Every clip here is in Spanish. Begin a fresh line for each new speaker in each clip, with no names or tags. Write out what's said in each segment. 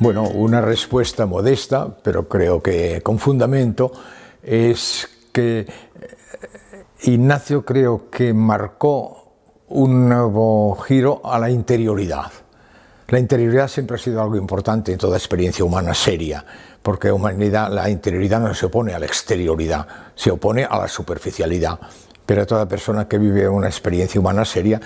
Bueno, una respuesta modesta, pero creo que con fundamento, es que eh, Ignacio creo que marcó un nuevo giro a la interioridad. La interioridad siempre ha sido algo importante en toda experiencia humana seria, porque humanidad, la interioridad no se opone a la exterioridad, se opone a la superficialidad. Pero toda persona que vive una experiencia humana seria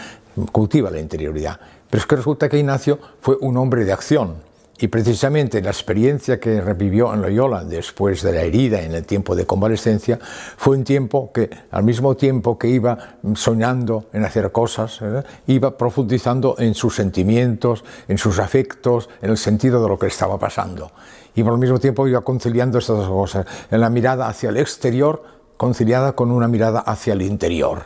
cultiva la interioridad. Pero es que resulta que Ignacio fue un hombre de acción, y precisamente la experiencia que revivió en Loyola después de la herida en el tiempo de convalescencia fue un tiempo que al mismo tiempo que iba soñando en hacer cosas, ¿eh? iba profundizando en sus sentimientos, en sus afectos, en el sentido de lo que estaba pasando. Y por el mismo tiempo iba conciliando estas dos cosas, en la mirada hacia el exterior conciliada con una mirada hacia el interior.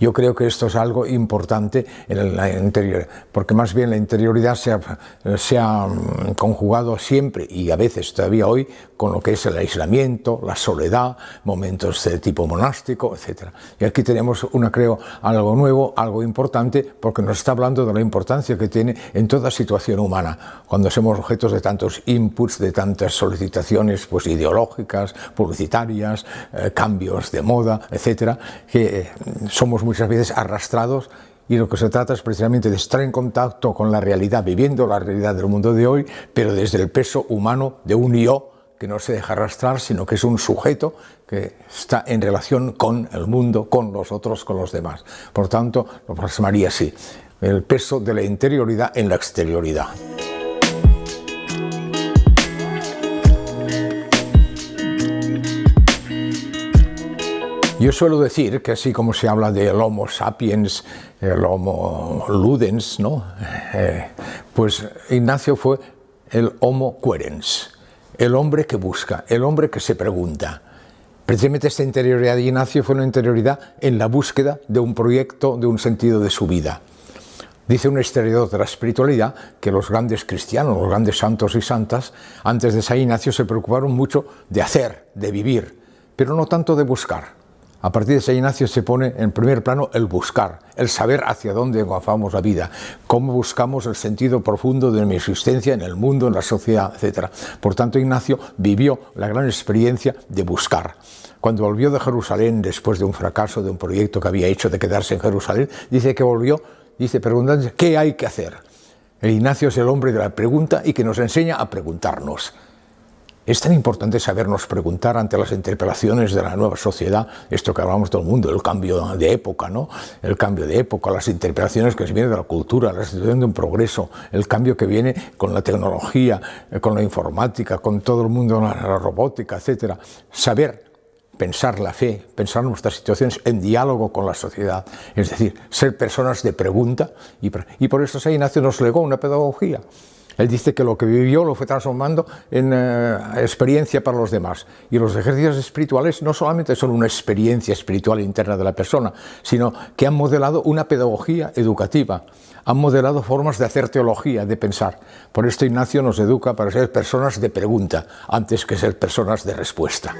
Yo creo que esto es algo importante en la interior, porque más bien la interioridad se ha, mm, conjugado siempre y a veces todavía hoy con lo que es el aislamiento, la soledad, momentos de tipo monástico, etc. Y aquí tenemos, una, creo, algo nuevo, algo importante, porque nos está hablando de la importancia que tiene en toda situación humana, cuando somos objetos de tantos inputs, de tantas solicitaciones pues, ideológicas, publicitarias, eh, cambios de moda, etc., que eh, somos muchas veces arrastrados y lo que se trata es precisamente de estar en contacto con la realidad, viviendo la realidad del mundo de hoy, pero desde el peso humano de un yo que no se deja arrastrar, sino que es un sujeto que está en relación con el mundo, con los otros, con los demás. Por tanto, lo plasmaría así, el peso de la interioridad en la exterioridad. Yo suelo decir que así como se habla del Homo sapiens, el Homo ludens, ¿no? Eh, pues Ignacio fue el Homo querens, el hombre que busca, el hombre que se pregunta. Precisamente esta interioridad de Ignacio fue una interioridad en la búsqueda de un proyecto, de un sentido de su vida. Dice un historiador de la espiritualidad que los grandes cristianos, los grandes santos y santas, antes de San Ignacio se preocuparon mucho de hacer, de vivir, pero no tanto de buscar. A partir de San Ignacio se pone en primer plano el buscar, el saber hacia dónde vamos la vida, cómo buscamos el sentido profundo de mi existencia en el mundo, en la sociedad, etc. Por tanto, Ignacio vivió la gran experiencia de buscar. Cuando volvió de Jerusalén después de un fracaso de un proyecto que había hecho de quedarse en Jerusalén, dice que volvió, dice preguntando ¿qué hay que hacer? El Ignacio es el hombre de la pregunta y que nos enseña a preguntarnos. Es tan importante sabernos preguntar ante las interpelaciones de la nueva sociedad, esto que hablamos todo el mundo, el cambio de época, ¿no? El cambio de época, las interpelaciones que se vienen de la cultura, la situación de un progreso, el cambio que viene con la tecnología, eh, con la informática, con todo el mundo, la robótica, etcétera. Saber pensar la fe, pensar nuestras situaciones en diálogo con la sociedad, es decir, ser personas de pregunta, y, por eso San Ignacio nos legó una pedagogía. Él dice que lo que vivió lo fue transformando en eh, experiencia para los demás. Y los ejercicios espirituales no solamente son una experiencia espiritual interna de la persona, sino que han modelado una pedagogía educativa, han modelado formas de hacer teología, de pensar. Por esto Ignacio nos educa para ser personas de pregunta, antes que ser personas de respuesta.